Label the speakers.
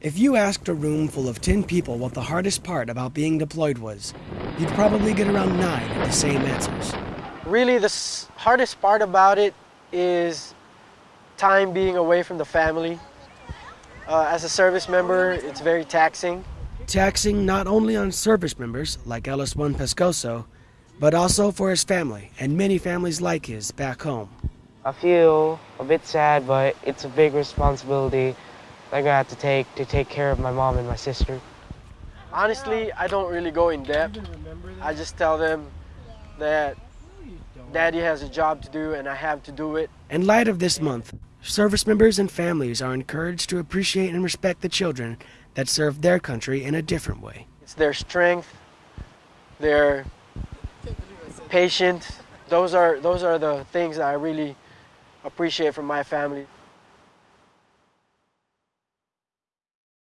Speaker 1: If you asked a room full of 10 people what the hardest part about being deployed was, you'd probably get around nine of the same answers.
Speaker 2: Really, the s- hardest part about it is time being away from the family. Uh, as a service member, it's very taxing.
Speaker 1: Taxing not only on service members like LS1 Pescoso, but also for his family and many families like his back home.
Speaker 3: I feel a bit sad, but it's a big responsibility I'm gonna have to take to take care of my mom and my sister.
Speaker 2: Honestly, I don't really go in depth. I just tell them that daddy has a job to do and I have to do it.
Speaker 1: In light of this month, service members and families are encouraged to appreciate and respect the children that serve their country in a different way.
Speaker 2: It's their strength, their patience. Those are those are the things that I really appreciate from my family.